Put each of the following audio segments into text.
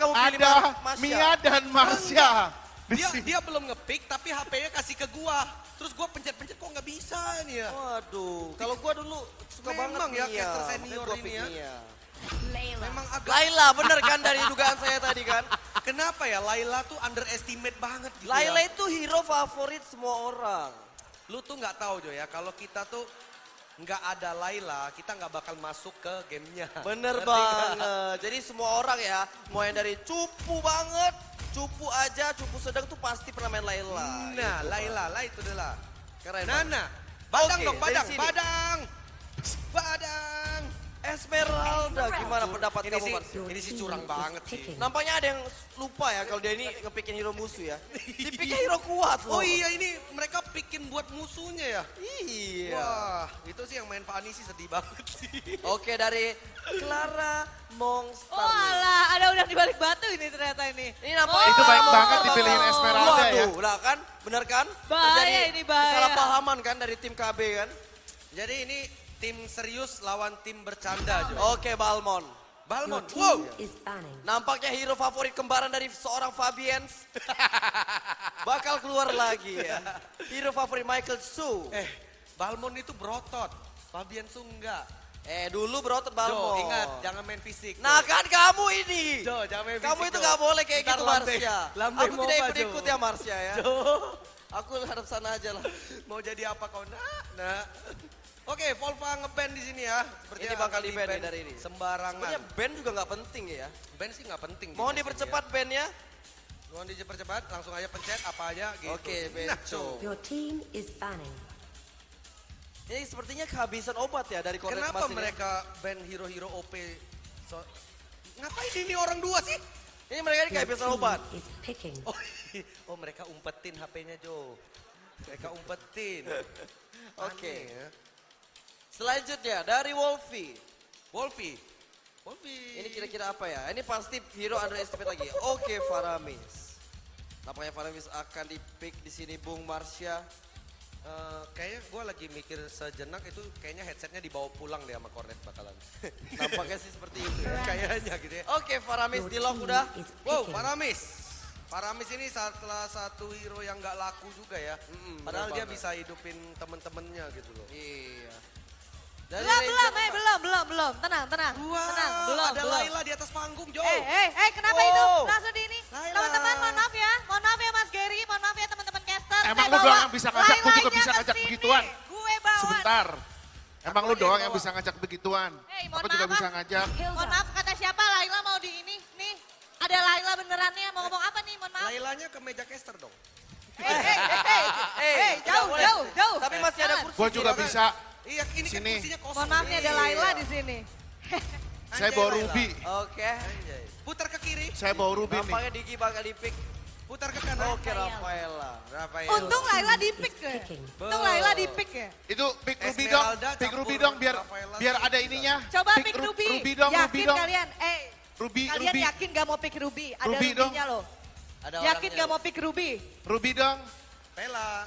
kamu pilih ada Marsha? Mia dan Marsha. Di Dia, dia belum ngepick tapi HP-nya kasih ke gua. Terus gua pencet-pencet kok nggak bisa nih ya. Waduh, kalau gua dulu suka Memang banget ya, Mia. caster senior gua ini ya. Mia. Memang agak Laila, bener kan dari dugaan saya tadi kan? Kenapa ya Laila tuh underestimate banget gitu Laila ya. itu hero favorit semua orang. Lu tuh nggak tahu Jo ya kalau kita tuh nggak ada Laila kita nggak bakal masuk ke gamenya. Bener Ngerti nggak? banget. Jadi semua orang ya, mau yang dari cupu banget, cupu aja, cupu sedang tuh pasti pernah main Laila. Nah, Gitu, Laila, Laila itu adalah. Keren Nana, badang Oke, dong, badang, badang, badang. Esmeralda, gimana pendapat Ini kamu sih, ini sih curang banget sih. Nampaknya ada yang lupa ya kalau dia ini ngepikin hero musuh ya. Dipikir hero kuat loh. Oh iya ini mereka bikin buat musuhnya ya. Iya. Wah, itu sih yang main Pak Ani sih sedih banget sih. Oke dari Clara Monster. Oh alah, ada udang di balik batu ini ternyata ini. Ini nampaknya Itu baik banget dipilihin Esmeralda ya. Waduh, lah kan? Bener kan? Bahaya ini, bahaya. Kesalahpahaman kan dari tim KB kan? Jadi ini tim serius lawan tim bercanda Jo. Oke Balmon. Balmon, wow. Nampaknya hero favorit kembaran dari seorang Fabians. Bakal keluar lagi ya. Hero favorit Michael Su. Eh, Balmon itu berotot. Fabian Su enggak. Eh dulu berotot Jo, Balmon. ingat jangan main fisik. Jo. Nah kan kamu ini. Jo, jangan main Kamu fisik, itu Jo. gak boleh kayak Ntar gitu lambe- lambe Aku mau tidak apa, ikut-ikut Jo? ya Marsha ya. Jo, Aku harap sana aja lah. mau jadi apa kau nak? Nah. Oke, Volva ngeband di sini ya. Seperti Ini bakal di-ban nih dari ini. Sembarangan. Sebenarnya band juga gak penting ya. Band sih nggak penting. di Mohon dipercepat bandnya. Ya. Mohon dipercepat, langsung aja pencet apa aja gitu. Oke, Nah, Benco. Jo. Your team is banning. Ini sepertinya kehabisan obat ya dari kornet Kenapa Mas ini. mereka band hero-hero OP? So, ngapain ini orang dua sih? Ini mereka ini kehabisan obat. Oh, oh mereka umpetin HP-nya Jo. Mereka umpetin. Oke. Ya. Selanjutnya dari Wolfie. Wolfie. Wolfie. Ini kira-kira apa ya? Ini pasti hero underestimate lagi. Oke, Faramis. Nampaknya Faramis akan di-pick di sini Bung Marsha. Eh, kayaknya gue lagi mikir sejenak itu kayaknya headsetnya dibawa pulang deh sama Cornet bakalan. Nampaknya sih seperti itu ya. kayaknya gitu ya. Oke, Faramis Your di lock udah. Wow, picking. Paramis. Paramis ini salah satu hero yang nggak laku juga ya. Mm-mm, Padahal bener dia banget. bisa hidupin temen-temennya gitu loh. Iya. Dari Belum, Ranger belum, eh belum, belum, belum. Tenang, tenang. Wah, tenang, belum, ada belum. Laila di atas panggung, Jo. Eh, eh, eh, kenapa Wow. itu? Langsung di ini. Teman-teman, mohon maaf ya. Mohon maaf ya Mas Gary, mohon maaf ya teman-teman caster. Emang Saya lu doang bawa yang bisa ngajak, gua juga bisa ngajak sini. begituan. Gue bawa. Sebentar. Emang lu Aku aja doang yang yang bawa. bisa ngajak begituan. Mohon Aku juga maaf, bisa ah. ngajak. Mohon maaf, kata siapa Laila mau di ini? Nih, ada Laila benerannya. Mau ngomong apa nih? Mohon maaf. Lailanya ke meja caster dong. Eh, eh, eh, eh, Eh, eh, jauh, jauh, jauh. Tapi masih ada kursi. Gua juga bisa. Iya, ini kan Sini. kursinya kosong. Mohon maaf nih ada Iya. Laila di sini. Saya bawa. Ruby. Oke. Anjay. Putar ke kiri, Saya bawa Ruby nih. Nampaknya Diki bakal di-pick. putar ke kanan. Oke, Rafaela. Rafael. Untung Laila di pick Is ya. Untung Laila di pick ya. Itu pick Ruby dong. Pick Ruby dong biar Rafaela biar sih ada ininya. Coba pick Ru- Ruby. Ruby dong, yakin Ruby dong. kalian? Eh, Ruby, kalian Ruby. yakin gak mau pick Ruby? Ada Ruby. Ruby-nya loh. Ada Yakin gak mau pick Ruby? Ruby dong. Pela.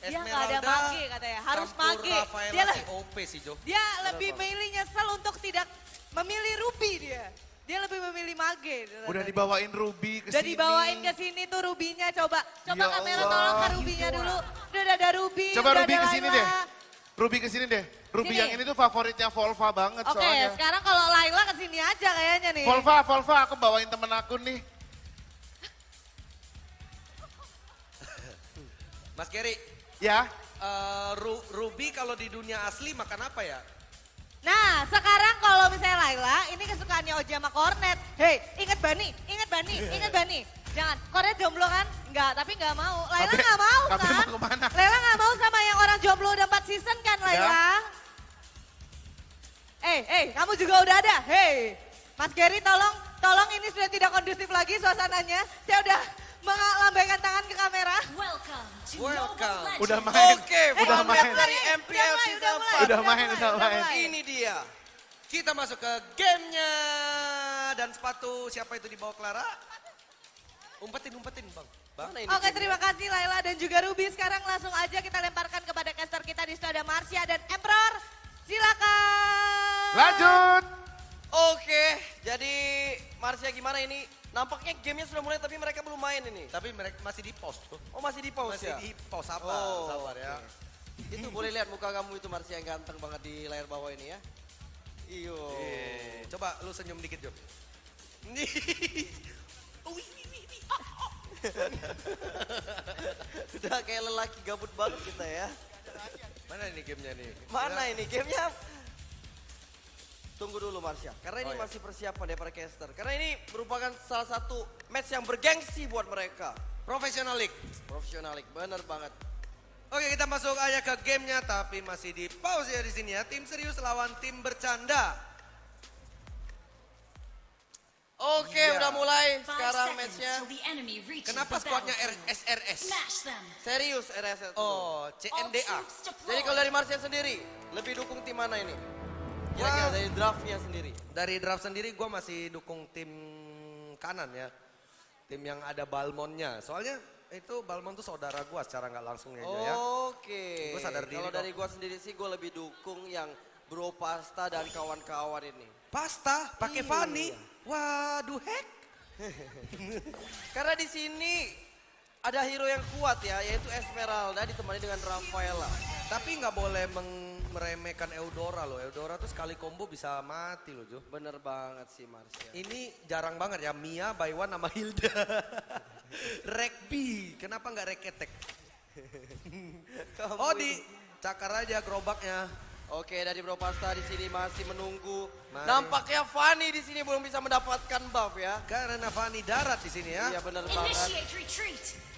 Dia nggak ada mage katanya, harus mage. Dia si lah- OP sih Jo. Dia lebih milih nyesel untuk tidak memilih Ruby dia. Dia lebih memilih mage. Udah dibawain Ruby ke Udah sini. dibawain ke sini tuh Rubinya coba. Coba Ya kamera Allah. tolong ke Rubinya dulu. Udah ada Ruby, Coba udah Ruby ada ke sini deh. Ruby ke sini deh. Ruby Sini. yang ini tuh favoritnya Volva banget Oke, soalnya. sekarang kalau Laila ke sini aja kayaknya nih. Volva, Volva aku bawain temen aku nih. Mas Gary, Ya, eh, Ru- Ruby kalau di dunia asli makan apa ya? Nah, sekarang kalau misalnya Laila, ini kesukaannya Oji sama Kornet. Hei, ingat Bani, ingat Bani, ingat Bani. Jangan, Kornet jomblo kan? Enggak, tapi enggak mau. Laila Tapi- enggak mau tapi kan? mau ke mana? Laila enggak mau sama yang orang jomblo udah 4 season kan, Laila? Eh, eh, kamu juga udah ada. Hei, Mas Gary tolong, tolong ini sudah tidak kondusif lagi suasananya. Saya udah melambaikan tangan ke kamera. Welcome to Welcome. udah main. Oke, udah Fun main. Dari Udah MPL Season udah 4. mulai, Udah main, udah main. Ini dia. Kita masuk ke gamenya. Dan sepatu siapa itu di bawah Clara? Umpetin, umpetin bang. Bang. Oke timnya? terima kasih Laila dan juga Ruby. Sekarang langsung aja kita lemparkan kepada caster kita di situ ada Marsha dan Emperor. Silakan. Lanjut. Oke, jadi Marsha gimana ini? Nampaknya gamenya sudah mulai tapi mereka belum main ini. Tapi mereka masih di post tuh. Oh masih di pause Masih ya? di post apa? Oh, Sabar ya. oke. Itu boleh lihat muka kamu itu Marsha yang ganteng banget di layar bawah ini ya. Iyo. Eh, coba lu senyum dikit, Jo. Udah kayak lelaki gabut banget kita ya. Mana ini gamenya nih? Mana ini gamenya? Tunggu dulu Marsha, karena ini Oh, iya. masih persiapan ya para caster. Karena ini merupakan salah satu match yang bergengsi buat mereka. Professional League. Profesionalik, bener banget. Oke kita masuk aja ke gamenya tapi masih di pause ya di sini ya. Tim serius lawan tim bercanda. Oke, Iya. udah mulai sekarang matchnya. Kenapa squadnya SRS? Serius RS itu. Oh, CNDA. Jadi kalau dari Marsha sendiri, lebih dukung tim mana ini? Kira-kira dari draftnya sendiri. Dari draft sendiri gue masih dukung tim kanan ya. Tim yang ada Balmonnya. Soalnya itu Balmon tuh saudara gue secara nggak langsung ya, Jo, ya. Oke. Gua sadar diri Kalau dari gua sendiri sih gua lebih dukung yang Bro Pasta dan kawan-kawan ini. Pasta pakai Iya. Fanny. Waduh heck. Karena di sini ada hero yang kuat ya, yaitu Esmeralda ditemani dengan Rafaela. Tapi nggak boleh meng- meremehkan Eudora loh. Eudora tuh sekali combo bisa mati loh Jo. Bener banget sih Marsha. Ini jarang banget ya Mia, Baywan sama Hilda. Rekbi, kenapa nggak reketek? Oh di cakar aja gerobaknya. Oke, dari Bro Pasta di sini masih menunggu. Mari. Nampaknya Fanny di sini belum bisa mendapatkan buff ya. Karena Fani darat di sini ya. Iya bener banget. Initiate retreat.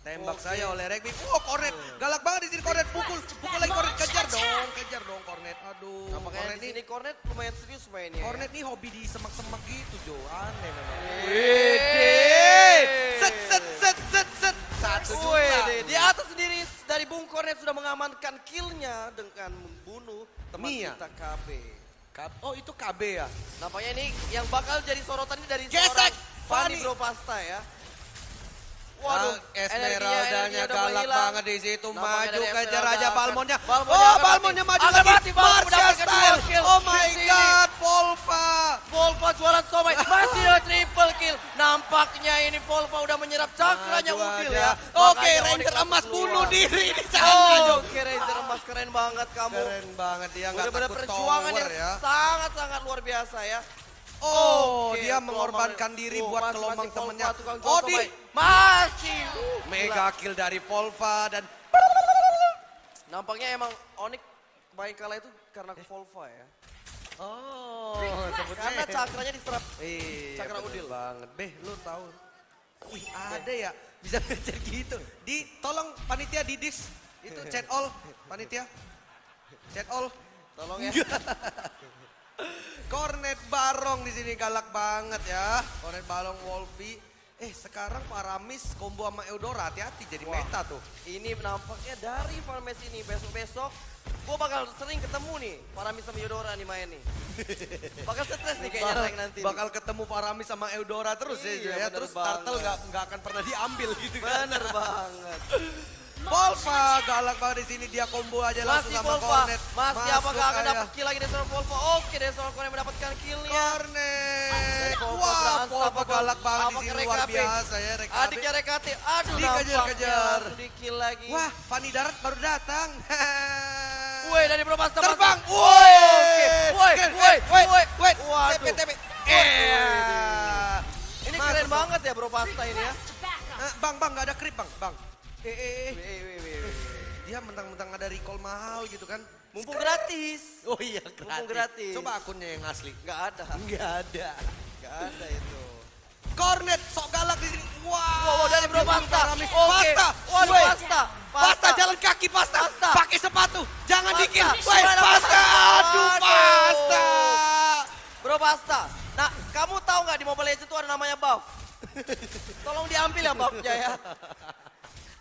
Tembak Oke. saya oleh Rekbi. Oh kornet, galak banget di sini kornet. Pukul, pukul lagi kornet. Kejar dong, kejar dong kornet. Aduh, Nampaknya kornet di ini, sini Cornet lumayan serius mainnya. kornet nih hobi di semak-semak gitu Jo. Aneh memang. Wede. Set, set, set, set, set. Satu juta. Wede, di atas sendiri dari Bung Cornet sudah mengamankan killnya dengan membunuh teman Mia. kita KB. Oh itu KB ya? Nampaknya ini yang bakal jadi sorotan ini dari Gesek, seorang. Fanny Bro Pasta ya. Waduh, Esmeraldanya galak banget di situ. Maju kejar aja Balmonnya. Balmonnya Oh, Balmonnya maju Akan lagi. mendapatkan style. Oh my god, Volva. Volva jualan somai masih ada triple kill. Nampaknya ini Volva udah menyerap cakranya Udil ya. Oke, Ranger emas bunuh diri di sana, oke Ranger emas keren banget kamu. Keren banget dia nggak Bener-bener takut perjuangan yang ya. sangat-sangat luar biasa ya. Oh, Oke, dia mengorbankan diri Oh, buat masih- Volva, temennya. jual Oh. Masih. Mega kill dari Volva dan Nampaknya emang Onyx baik kalah itu karena Volva ya. Oh, Karena cakranya diserap. Iya, Cakra Udil. banget. Beh, lu tahu. Wih, ada ya. Bisa ngejar gitu. Di, tolong panitia didis. Itu chat all, panitia. Chat all. Tolong ya. Kornet Barong di sini galak banget ya. Kornet Barong Wolfie. Eh, sekarang Paramis combo sama Eudora hati-hati jadi Wah. meta tuh. Ini nampaknya dari Farmes ini besok-besok gue bakal sering ketemu nih Paramis sama Yodora nih main nih. Bakal stres nih kayaknya Bakal, nanti. nih. bakal ketemu Paramis sama Eudora terus ya, Iya, ya. bener Terus banget. turtle nggak nggak akan pernah diambil gitu kan. Bener banget. Volva galak banget di sini dia combo aja langsung Masih sama Volva. Kornet. Masih apakah akan dapat kill lagi dari seorang Volva? Oke dari seorang Kornet mendapatkan killnya. Volva Wah, Volva galak banget di sini luar biasa ya Rekabe. Adiknya Rekate. Aduh Dikejar-kejar. Di kill lagi. Wah, Fanny Darat baru datang. Woi dari Propasta. Terbang. Woi. Woi. Woi. wait, Woi. wait. Waduh. TP. Woi. Eh. Ini keren Bang. banget ya Bro Pasta ini ya. Eh, Bang, bang, gak ada krip bang, bang. Eh, eh, eh. Wih, wih, wih. Dia mentang-mentang ada recall mahal gitu kan. Mumpung gratis. Oh iya, Mumpung gratis. Coba akunnya yang asli. Nggak ada. Nggak ada. Nggak ada itu. Kornet, sok galak di sini. Wah, Wow, wow dari Bro Pasta. Oke. Pasta. Waduh Woi. Pasta. Pasta, jalan kaki pasta. Pasta. Pakai sepatu. Jangan Pasta. dikit. Woi, pasta. Pasta. Aduh, Aduh. pasta. Bro Pasta. Nah, kamu tahu nggak di Mobile Legends itu ada namanya buff? Tolong diambil ya buffnya ya.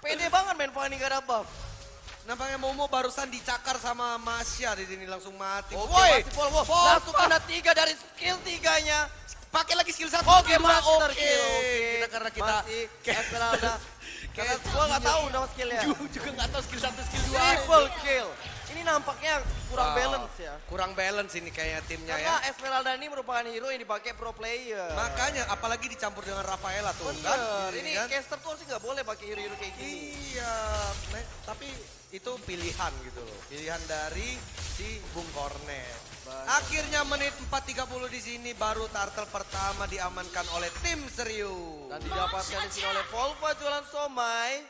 Pede banget main Fanny nggak ada buff. Nampaknya Momo barusan dicakar sama Masya di sini langsung mati. Oke, Woi, masih Volvo. Volvo. Langsung kena tiga dari skill tiganya. pakai lagi skill satu. Oke, master Oke. Oke. Kita karena kita Masih Esmeralda. Karena gua nggak tahu nama skillnya. juga nggak tahu skill satu, skill dua. Triple kill. Ini nampaknya kurang Wow. balance ya. Kurang balance ini kayaknya timnya Karena ya. Esmeralda ini merupakan hero yang dipakai pro player. Makanya apalagi dicampur dengan Rafaela tuh Bener, kan. ini kan? caster tuh harusnya nggak boleh pakai hero-hero kayak gini. Iya, me- tapi itu pilihan gitu loh. Pilihan dari si Bung Kornet. Akhirnya menit 4.30 di sini baru turtle pertama diamankan oleh tim serius. Dan didapatkan di sini oleh Volva jualan somai.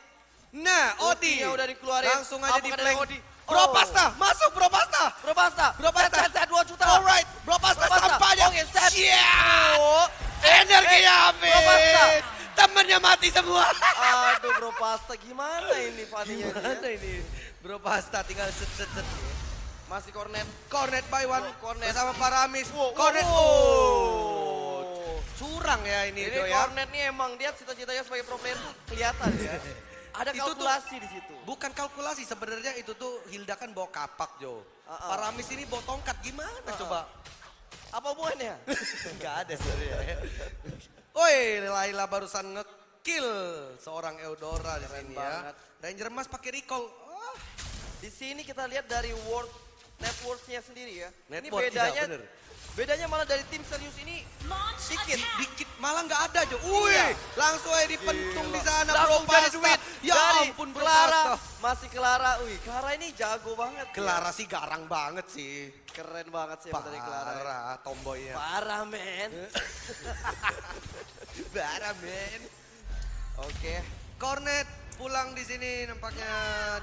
Nah, Odi Ultinya udah dikeluarin. Langsung aja di. Odi? Bro. Pasta, masuk Bro Pasta. Bro Pasta. Bro Pasta. Set, set, set, 2 juta. Alright, Bro Pasta Bro Pasta. sampahnya. Oke, set. Siap. Oh. Energinya Eh, habis. Bro Pasta. Temennya mati semua. Aduh Bro Pasta gimana ini Faninya Gimana ini? Bro Pasta tinggal set set set. Masih cornet. Cornet by one. Cornet. Bersama Paramis. Wow, cornet. wow. Oh. Curang ya ini, Ini ya. cornet nih emang dia cita-citanya sebagai pro player tuh kelihatan ya. Ada Itu tuh- kalkulasi di situ. Bukan kalkulasi sebenarnya itu tuh Hilda kan bawa kapak Jo. Uh-uh. Paramis ini bawa tongkat gimana coba? Apa hubungannya? Enggak ada sebenarnya. Woi, Laila barusan ngekill seorang Eudora di sini banget. ya. Ranger Mas pakai recall. Oh, Di sini kita lihat dari world networks-nya sendiri ya. Network, ini bedanya iya, bener. Bedanya malah dari tim serius ini dikit. dikit malah nggak ada Jo. Wih, Iya. langsung aja dipentung di sana Bro Pasta. duit. Ya dari ampun Bro Clara, Pasta. masih Clara. Wih, Clara ini jago banget. ya. Clara sih garang banget sih. Keren banget sih dari Clara. ya. Parah, tomboynya. Parah, men. Parah, men. Oke. Cornet pulang di sini nampaknya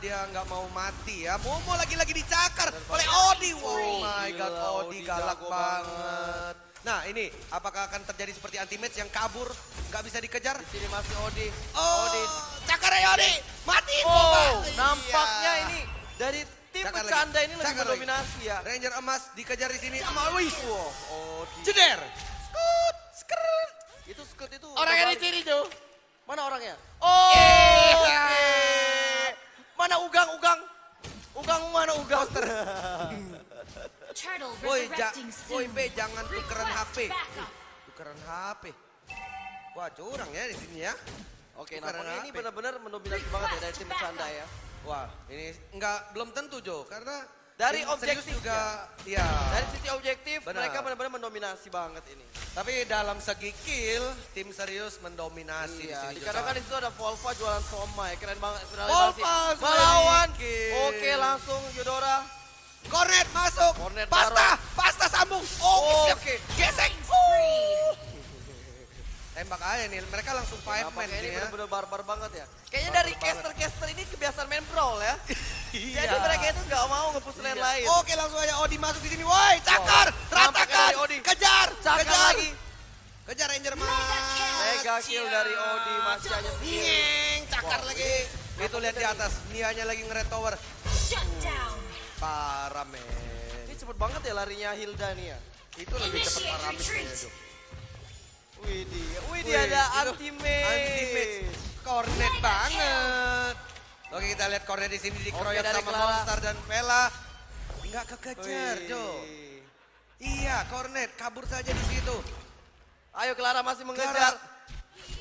dia nggak mau mati ya. Momo lagi-lagi dicakar oleh Odi. Oh my Gila, Odi Odi galak banget. Nah ini apakah akan terjadi seperti anti-match yang kabur nggak bisa dikejar? Di sini masih Odi. Oh, Odi. cakar ya Odi, mati Oh, Iya. nampaknya ini dari tim Cakar lagi, ini lebih cakar lagi. mendominasi ya. Ranger emas dikejar di sini sama Luis. Wow, Odi. Jeder. Skut, skrut. Itu skirt itu. Orangnya di sini tuh. Mana orangnya? Oh. Iya. oke. Mana Ugang, Ugang? Ugang mana Ugang? Woi, ja, woi jangan tukeran HP. backup. Tukeran HP. Wah curang ya di sini ya. Oke, nampaknya ini benar-benar mendominasi banget ya dari tim bercanda ya. Wah, ini enggak belum tentu Jo, karena Dari objektifnya. juga ya. Dari sisi objektif, Benar. mereka benar-benar mendominasi banget ini. Tapi dalam segi kill, tim serius mendominasi di Iya, sini. Jo. dikarenakan di situ ada Volva jualan somai, keren banget. Volva melawan. Oke, langsung Yudora. Cornet masuk. Cornet pasta, taruh. pasta sambung. Oke, siap. Oke. Gesek. Spree. Tembak aja nih, mereka langsung five man ini ya. benar-benar barbar banget ya. Kayaknya Barbar dari caster-caster ini kebiasaan main brawl ya. Iya. Jadi mereka itu nggak mau nge-push lane lain. Oke langsung aja Odi masuk di sini. Woi, cakar. Nampaknya ratakan, kejar, Cakar kejar lagi. Kejar Ranger Mas. Mega kill dari Odi masih sendiri. Nyeng, cakar Wow. lagi. Itu lihat di atas, Nianya lagi nge-red tower. Parah men. Ini cepet banget ya larinya Hilda nih ya. Itu lebih retreat. kayaknya, Jo. Widih, widih ada ultimate. Ultimate. Cornet banget. Oke kita lihat Cornet di sini dikeroyok dari sama Clara. Monster dan Vela. Enggak kekejar. Jo. Iya, Cornet kabur saja di situ. Ayo Clara masih mengejar. Clara.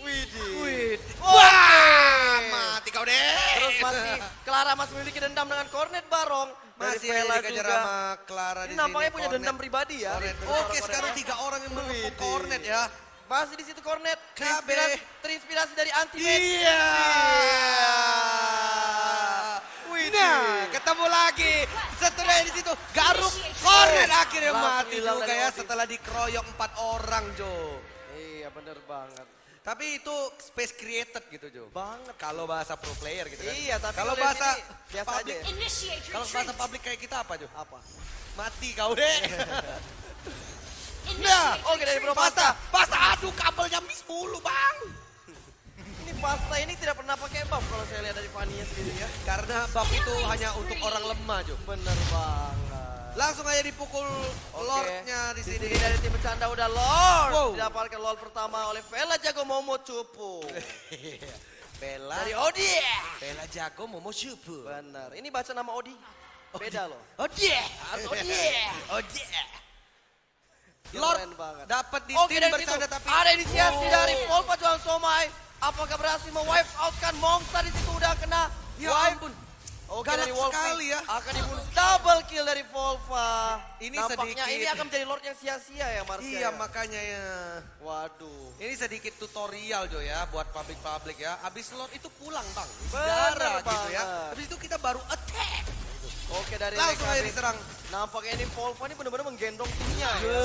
Widih. Oke. Wah, mati kau deh. Terus masih Clara masih memiliki dendam dengan Cornet Barong. Dari masih Vela dikejar juga. sama Clara Ini di nampaknya sini, punya Cornet. dendam pribadi ya. Cornet. Dari Oke, Cornet sekarang tiga orang yang mendukung. Cornet ya. Masih di situ Cornet. Terinspirasi, terinspirasi dari Anti-Mage. Iya. Widih. Nah, ketemu lagi. Setelah di situ, Garuk Cornet akhirnya Langsung mati juga dari ya setelah dikeroyok empat orang, Jo. Iya bener banget. Tapi itu space created gitu, Jo. Banget. Kalau bahasa pro player gitu kan. Iya, tapi kalau bahasa biasa aja public. Initiate kalau bahasa publik kayak kita apa, Jo? Apa? Mati kau deh. Nah, Oke dari Bro retreat. Pasta. Pasta, aduh kabelnya miss mulu, Bang. Ini Pasta ini tidak pernah pakai buff kalau saya lihat dari Fania sendiri ya. Karena buff itu hanya untuk orang lemah, Jo. Bener banget. Langsung aja dipukul Oke. Lordnya di sini. dari tim bercanda udah Lord. Wow. Didapatkan Lord pertama oleh Vela Jago Momo Cupu. Bella, dari Odi. Bella jago Momo Shubu. Bener. Ini baca nama Odi. Beda loh. Oh dia. Harus Odi. Keren Lord dapat di Oke tim bercanda tapi ada inisiasi Oh. dari Volva Juan Somai. Apakah berhasil mewipe out kan Monster di situ udah kena Ya wipe. ampun. Oke Galak dari sekali ya. akan dibunuh double kill dari Volva. Ini Nampaknya sedikit. ini akan menjadi Lord yang sia-sia ya Marsha. Iya ya? makanya ya. Waduh. Ini sedikit tutorial Jo ya buat publik-publik ya. Abis slot itu pulang bang. Darah gitu ya. Habis itu kita baru attack. Oke dari Langsung aja diserang. Nampaknya ini Volva ini benar-benar menggendong timnya ya.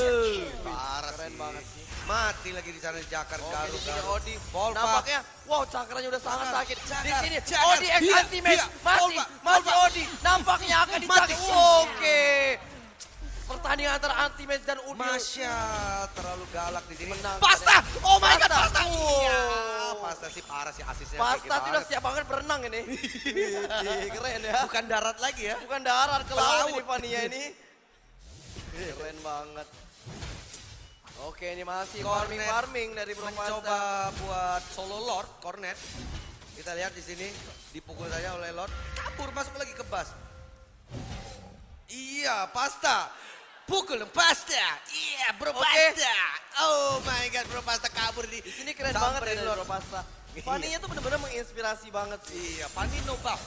Keren sih. banget sih. Mati lagi di sana Jakar Oke Garu di sini Garu. Odi. Volva. Nampaknya wow cakranya udah sangat Cakar, sakit. Di cakar, sini cakar. Odi X Iya, anti match iya. masih masih. Odi. Nampaknya akan dicakar. Oke. Pertandingan antara anti match dan Udi. Masya terlalu galak di sini. Menang. Pasta! Oh my god, Pasta. Pasta! Iya. Pasta sih parah sih asisnya. Pasta sudah banget. siap banget berenang ini. Keren ya. Bukan darat lagi ya. Bukan darat ke laut. ini Fania ini. Keren banget. Oke ini masih farming-farming dari Bro Mencoba buat solo Lord, Cornet. Kita lihat di sini dipukul saja oleh Lord. Kabur masuk lagi ke bas. Iya, Pasta. Pukul Pasta. Iya, Bro Oke. Pasta. Oh my god, Bro Pasta kabur di Di sini keren Samperin banget ya dari Lord. Bro Pasta. Fania tuh bener-bener menginspirasi banget sih. Iya, Pani no buff.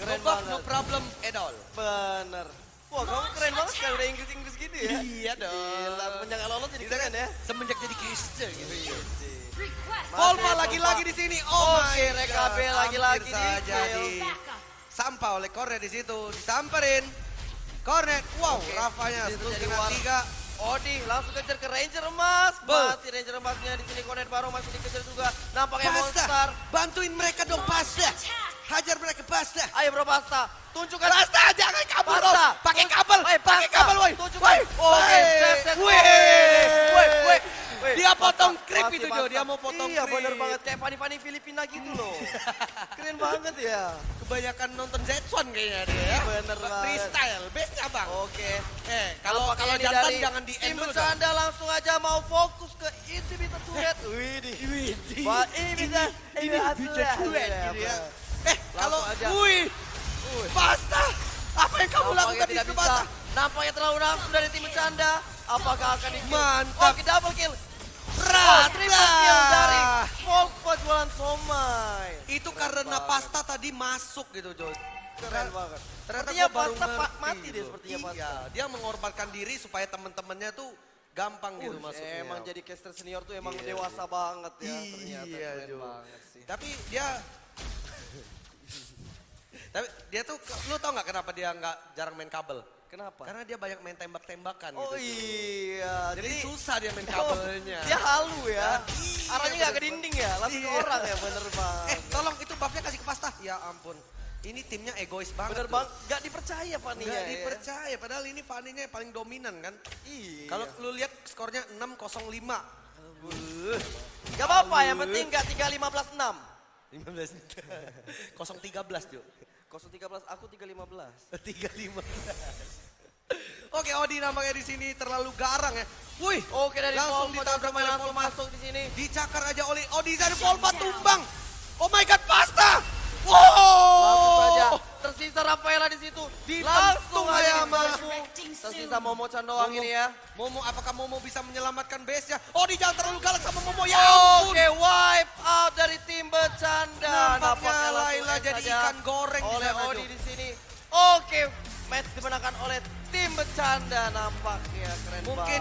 Keren no buff, banget. no problem at all. Bener. Wah kamu keren banget kan udah Inggris-Inggris gitu ya. Iya dong. Gila, semenjak lolos jadi Kita keren ya. Semenjak jadi caster gitu. Request Volva Volva. lagi-lagi di sini. Oh my Oke, RKB God. lagi-lagi di kill. di backup. sampah oleh Cornet di situ. Disamperin. Cornet. Wow, Oke, Rafanya terus jadi kena war. tiga. Odi langsung kejar ke Ranger emas. Mati Ranger emasnya di sini Konet baru masih dikejar juga. Nampaknya monster. Bantuin mereka dong Pasta. Hajar mereka Pasta. Ayo bro Pasta, tunjukkan Pasta jangan kabur Pasta. dong. Pakai kabel. Pakai kabel woi. Tunjukkan. Oke, Woi. set, set. Woi. Woi, Dia potong krip itu Jo. Dia mau potong Iya bener banget, kayak Fani-Fani Filipina gitu loh. Keren banget ya. Kebanyakan nonton Z1 kayaknya dia ya. Bener banget. Freestyle. Best abang. Oke. Eh, kalau kalau jantan jangan di end dulu. bercanda langsung aja mau fokus ke inhibitor turret. Widih. Widih. Wah, ini bisa ini bisa duet gitu ya. Eh, kalau wih, Pasta, apa yang kamu Nampaknya lakukan di bisa. Pasta? Nampaknya terlalu nafsu dari tim bercanda. Apakah akan di Mantap. Oke, double kill. Oh, Rata. triple kill dari Volvo jualan somai. Itu karena Pasta tadi masuk gitu, Jo. Keren banget. Ternyata Pasta ngerti mati dia gitu. sepertinya Iya, Pasta. dia mengorbankan diri supaya teman-temannya tuh gampang gitu Uh, masuknya. Emang jadi caster senior tuh emang Iya, dewasa banget ya. Ternyata Iya, keren banget sih. Tapi dia Tapi dia tuh lu tau nggak kenapa dia nggak jarang main kabel? Kenapa? Karena dia banyak main tembak-tembakan Oh gitu. Jo. iya. Jadi, Jadi susah dia main Oh, kabelnya. Dia halu ya. Iya, Arahnya nggak ke dinding ya, langsung ke Iya. orang ya bener banget. Eh, tolong itu buffnya kasih ke pasta. Ya ampun. Ini timnya egois banget. bener banget, nggak dipercaya Fania Nggak ya. dipercaya, padahal ini Faninya yang paling dominan kan. Iya. Kalau lu lihat skornya 605. Gak apa-apa, yang penting nggak 3-15-6. 15 013 Jo. 013 aku 315. 315. Oke, Odi nampaknya di sini terlalu garang ya. Wih, Oke dari langsung ditabrak oleh Volvo. masuk di sini. Dicakar aja oleh Odi dari Volva tumbang. Oh my god, pasta. Tersisa Rafaela di situ. Dilangsung Langsung aja diserbu. Tersisa Momo Candoang Momo. ini ya. Momo, apakah Momo bisa menyelamatkan base-nya? Odi jangan terlalu galak sama Momo. Ya ampun. Oke, wipe out dari tim bercanda. Nampaknya Laila jadi ikan goreng di oleh sana, Odi di sini. Oke, match dimenangkan oleh tim bercanda nampaknya keren Mungkin banget.